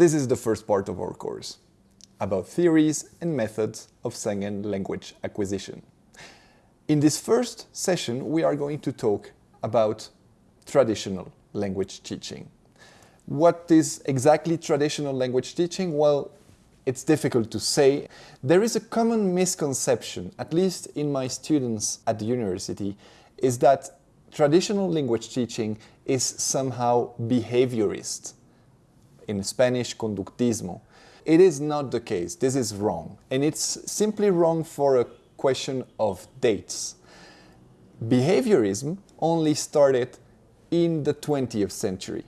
This is the first part of our course, about theories and methods of second language acquisition. In this first session, we are going to talk about traditional language teaching. What is exactly traditional language teaching? Well, it's difficult to say. There is a common misconception, at least in my students at the university, is that traditional language teaching is somehow behaviorist. In Spanish, conductismo. It is not the case. This is wrong. And it's simply wrong for a question of dates. Behaviorism only started in the 20th century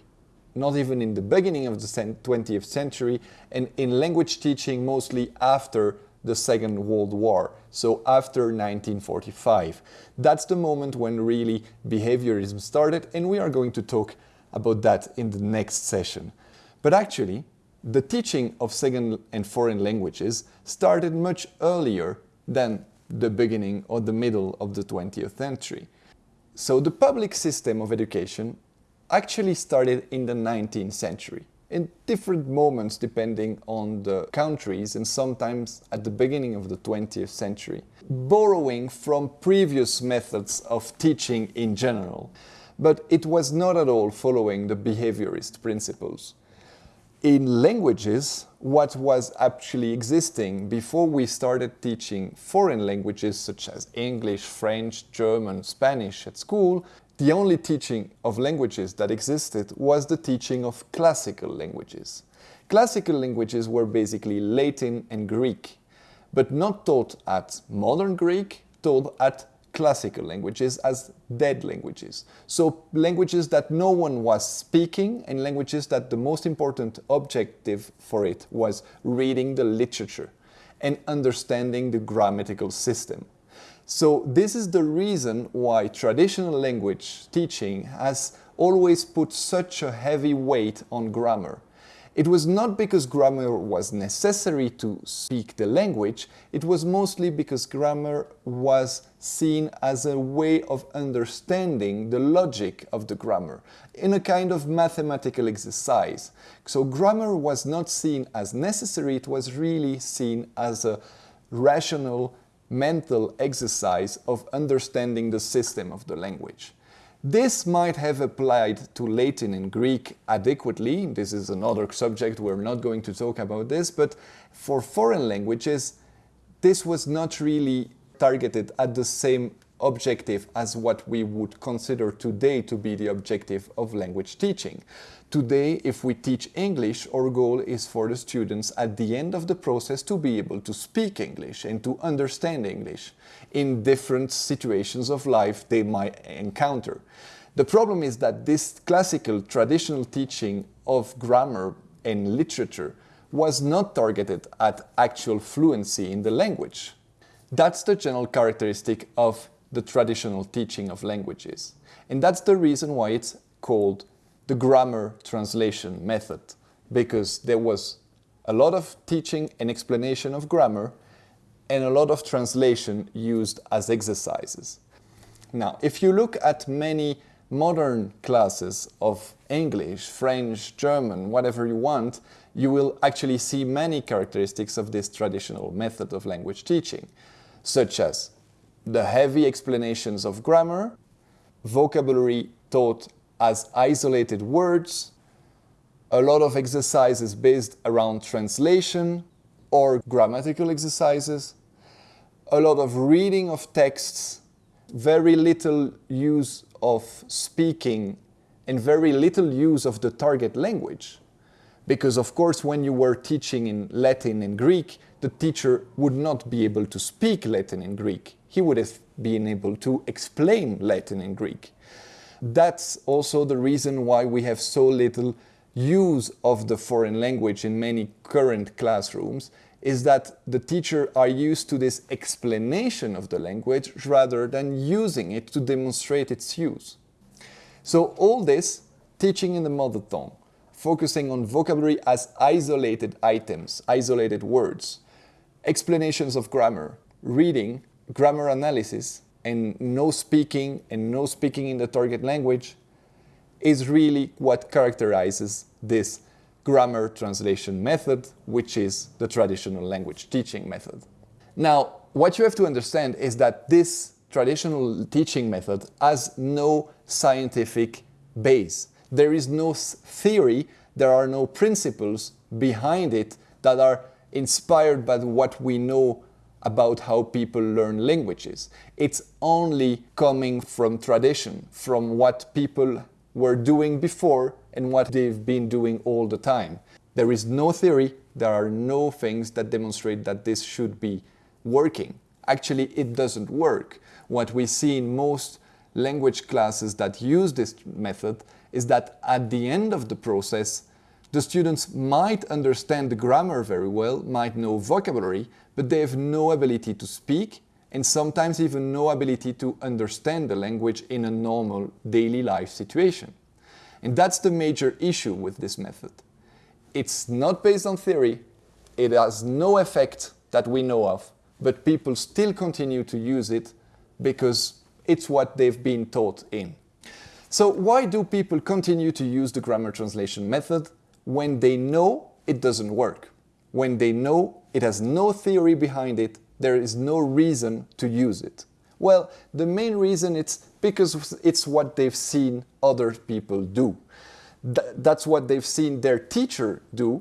not even in the beginning of the 20th century, and in language teaching mostly after the Second World War, so after 1945. That's the moment when really behaviorism started, and we are going to talk about that in the next session. But actually, the teaching of second and foreign languages started much earlier than the beginning or the middle of the 20th century. So the public system of education actually started in the 19th century in different moments depending on the countries and sometimes at the beginning of the 20th century, borrowing from previous methods of teaching in general. But it was not at all following the behaviorist principles. In languages, what was actually existing before we started teaching foreign languages such as English, French, German, Spanish at school the only teaching of languages that existed was the teaching of classical languages. Classical languages were basically Latin and Greek, but not taught at modern Greek, taught at classical languages as dead languages. So languages that no one was speaking and languages that the most important objective for it was reading the literature and understanding the grammatical system. So this is the reason why traditional language teaching has always put such a heavy weight on grammar. It was not because grammar was necessary to speak the language, it was mostly because grammar was seen as a way of understanding the logic of the grammar, in a kind of mathematical exercise. So grammar was not seen as necessary, it was really seen as a rational mental exercise of understanding the system of the language. This might have applied to Latin and Greek adequately. This is another subject, we're not going to talk about this, but for foreign languages, this was not really targeted at the same objective as what we would consider today to be the objective of language teaching. Today, if we teach English, our goal is for the students at the end of the process to be able to speak English and to understand English in different situations of life they might encounter. The problem is that this classical traditional teaching of grammar and literature was not targeted at actual fluency in the language. That's the general characteristic of the traditional teaching of languages. And that's the reason why it's called the grammar translation method because there was a lot of teaching and explanation of grammar and a lot of translation used as exercises. Now, if you look at many modern classes of English, French, German, whatever you want, you will actually see many characteristics of this traditional method of language teaching, such as the heavy explanations of grammar, vocabulary taught as isolated words, a lot of exercises based around translation or grammatical exercises, a lot of reading of texts, very little use of speaking and very little use of the target language. Because of course when you were teaching in Latin and Greek, the teacher would not be able to speak Latin and Greek. He would have been able to explain Latin and Greek. That's also the reason why we have so little use of the foreign language in many current classrooms is that the teacher are used to this explanation of the language rather than using it to demonstrate its use. So all this, teaching in the mother tongue, focusing on vocabulary as isolated items, isolated words, explanations of grammar, reading, grammar analysis, and no speaking and no speaking in the target language is really what characterizes this grammar translation method, which is the traditional language teaching method. Now, what you have to understand is that this traditional teaching method has no scientific base. There is no theory, there are no principles behind it that are inspired by what we know about how people learn languages. It's only coming from tradition, from what people were doing before and what they've been doing all the time. There is no theory, there are no things that demonstrate that this should be working. Actually, it doesn't work. What we see in most language classes that use this method is that at the end of the process, the students might understand the grammar very well, might know vocabulary, but they have no ability to speak and sometimes even no ability to understand the language in a normal daily life situation. And that's the major issue with this method. It's not based on theory, it has no effect that we know of, but people still continue to use it because it's what they've been taught in. So why do people continue to use the grammar translation method when they know it doesn't work? When they know it has no theory behind it, there is no reason to use it. Well, the main reason it's because it's what they've seen other people do. Th that's what they've seen their teacher do,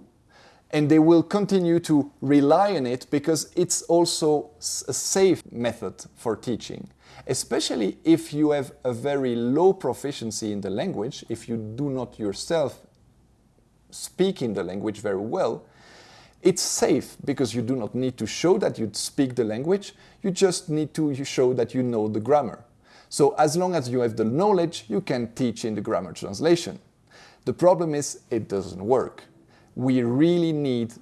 and they will continue to rely on it because it's also a safe method for teaching. Especially if you have a very low proficiency in the language, if you do not yourself speak in the language very well, it's safe because you do not need to show that you speak the language, you just need to show that you know the grammar. So as long as you have the knowledge, you can teach in the grammar translation. The problem is it doesn't work. We really need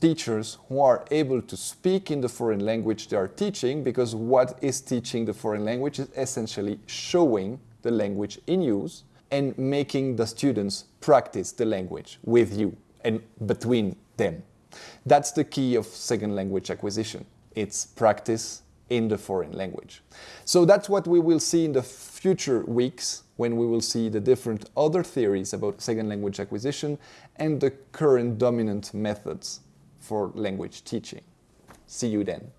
teachers who are able to speak in the foreign language they are teaching because what is teaching the foreign language is essentially showing the language in use and making the students practice the language with you and between them. That's the key of second language acquisition. It's practice in the foreign language. So that's what we will see in the future weeks when we will see the different other theories about second language acquisition and the current dominant methods for language teaching. See you then.